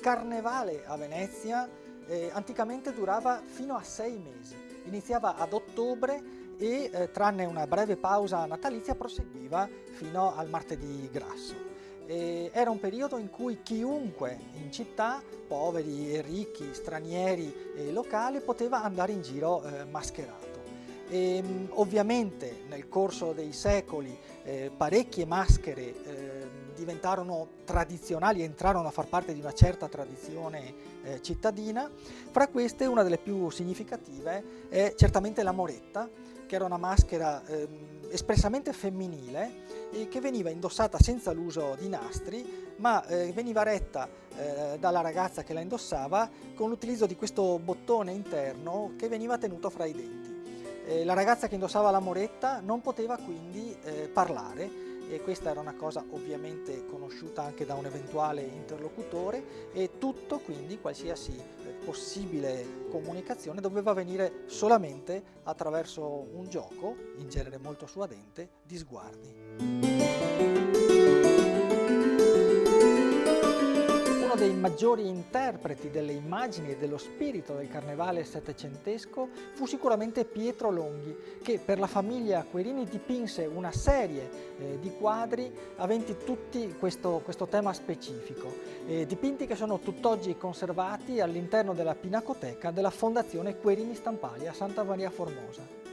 carnevale a Venezia eh, anticamente durava fino a sei mesi, iniziava ad ottobre e eh, tranne una breve pausa natalizia proseguiva fino al martedì grasso. E era un periodo in cui chiunque in città, poveri e ricchi, stranieri e locali, poteva andare in giro eh, mascherato. E, ehm, ovviamente nel corso dei secoli eh, parecchie maschere eh, diventarono tradizionali, entrarono a far parte di una certa tradizione eh, cittadina. Fra queste una delle più significative è certamente la moretta, che era una maschera eh, espressamente femminile e che veniva indossata senza l'uso di nastri ma eh, veniva retta eh, dalla ragazza che la indossava con l'utilizzo di questo bottone interno che veniva tenuto fra i denti. Eh, la ragazza che indossava la moretta non poteva quindi eh, parlare e questa era una cosa ovviamente conosciuta anche da un eventuale interlocutore e tutto quindi qualsiasi eh, possibile comunicazione doveva avvenire solamente attraverso un gioco, in genere molto suadente, di sguardi. Dei maggiori interpreti delle immagini e dello spirito del carnevale settecentesco fu sicuramente Pietro Longhi, che per la famiglia Querini dipinse una serie eh, di quadri aventi tutti questo, questo tema specifico, eh, dipinti che sono tutt'oggi conservati all'interno della Pinacoteca della Fondazione Querini Stampali a Santa Maria Formosa.